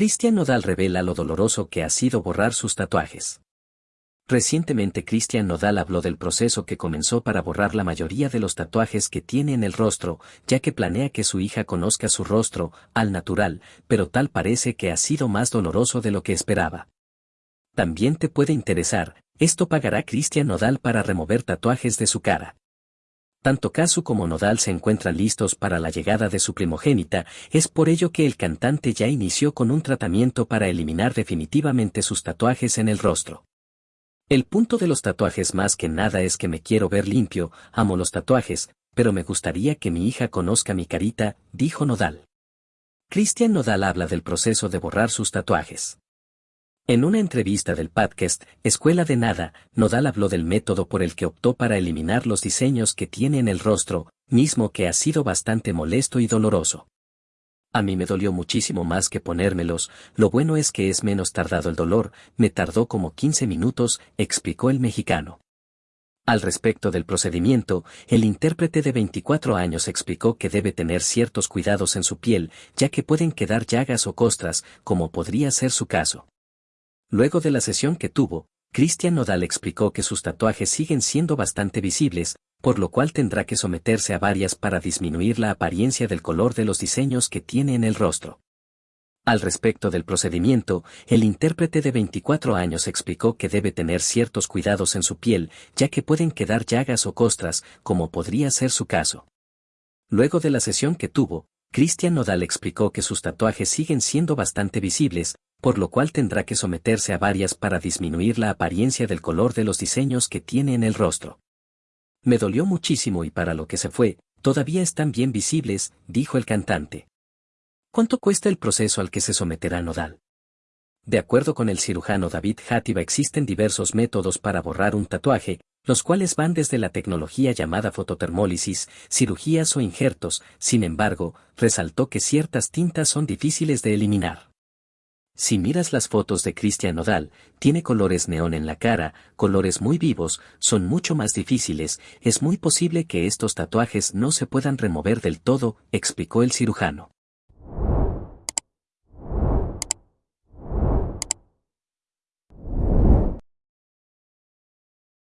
Cristian Nodal revela lo doloroso que ha sido borrar sus tatuajes. Recientemente Cristian Nodal habló del proceso que comenzó para borrar la mayoría de los tatuajes que tiene en el rostro, ya que planea que su hija conozca su rostro, al natural, pero tal parece que ha sido más doloroso de lo que esperaba. También te puede interesar, esto pagará Cristian Nodal para remover tatuajes de su cara. Tanto Kazu como Nodal se encuentran listos para la llegada de su primogénita, es por ello que el cantante ya inició con un tratamiento para eliminar definitivamente sus tatuajes en el rostro. El punto de los tatuajes más que nada es que me quiero ver limpio, amo los tatuajes, pero me gustaría que mi hija conozca mi carita, dijo Nodal. Cristian Nodal habla del proceso de borrar sus tatuajes. En una entrevista del podcast Escuela de Nada, Nodal habló del método por el que optó para eliminar los diseños que tiene en el rostro, mismo que ha sido bastante molesto y doloroso. A mí me dolió muchísimo más que ponérmelos, lo bueno es que es menos tardado el dolor, me tardó como 15 minutos, explicó el mexicano. Al respecto del procedimiento, el intérprete de 24 años explicó que debe tener ciertos cuidados en su piel, ya que pueden quedar llagas o costras, como podría ser su caso. Luego de la sesión que tuvo, Cristian Nodal explicó que sus tatuajes siguen siendo bastante visibles, por lo cual tendrá que someterse a varias para disminuir la apariencia del color de los diseños que tiene en el rostro. Al respecto del procedimiento, el intérprete de 24 años explicó que debe tener ciertos cuidados en su piel, ya que pueden quedar llagas o costras, como podría ser su caso. Luego de la sesión que tuvo, Cristian Nodal explicó que sus tatuajes siguen siendo bastante visibles, por lo cual tendrá que someterse a varias para disminuir la apariencia del color de los diseños que tiene en el rostro. Me dolió muchísimo y para lo que se fue, todavía están bien visibles, dijo el cantante. ¿Cuánto cuesta el proceso al que se someterá Nodal? De acuerdo con el cirujano David Hativa existen diversos métodos para borrar un tatuaje, los cuales van desde la tecnología llamada fototermólisis, cirugías o injertos, sin embargo, resaltó que ciertas tintas son difíciles de eliminar. Si miras las fotos de Cristian Nodal, tiene colores neón en la cara, colores muy vivos, son mucho más difíciles, es muy posible que estos tatuajes no se puedan remover del todo, explicó el cirujano.